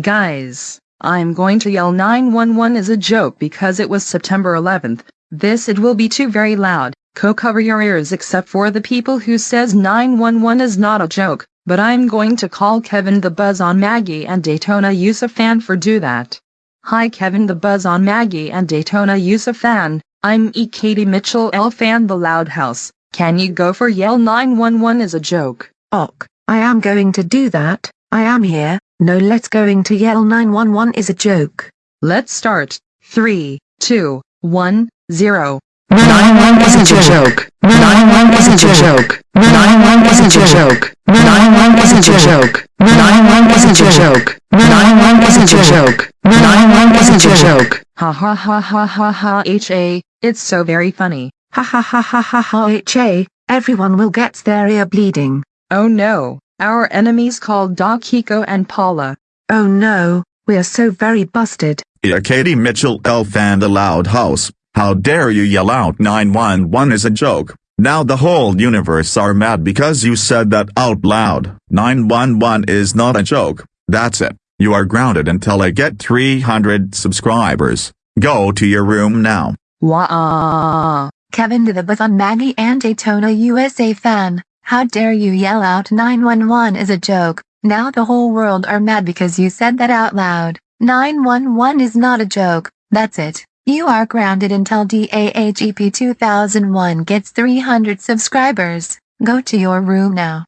Guys, I'm going to yell 911 as a joke because it was September 11th. This it will be too very loud. Co cover your ears except for the people who says 911 is not a joke, but I'm going to call Kevin the Buzz on Maggie and Daytona USA fan for do that. Hi Kevin the Buzz on Maggie and Daytona USA fan, I'm E. Katie Mitchell L. Fan the Loud House. Can you go for yell 911 is a joke? Ok, I am going to do that, I am here, no let's going to yell 911 is a joke. Let's start. 3, 2, 1, 0. 911 is a joke. 911 is a joke. 911 is a joke. 911 is a joke. 911 is a joke. 911 is a joke. 911 is a joke. Ha ha ha ha ha ha ha, it's so very funny. Ha ha ha ha ha ha ha, everyone will get their ear bleeding. Oh no, our enemies called Doc Hiko and Paula. Oh no, we are so very busted. Yeah, Katie Mitchell L. Fan the Loud House. How dare you yell out 911 is a joke. Now the whole universe are mad because you said that out loud. 911 is not a joke. That's it. You are grounded until I get 300 subscribers. Go to your room now. Wah. Kevin to the Buzz on Maggie and Daytona USA fan. How dare you yell out 911 is a joke. Now the whole world are mad because you said that out loud. 911 is not a joke. That's it. You are grounded until DAHEP 2001 gets 300 subscribers. Go to your room now.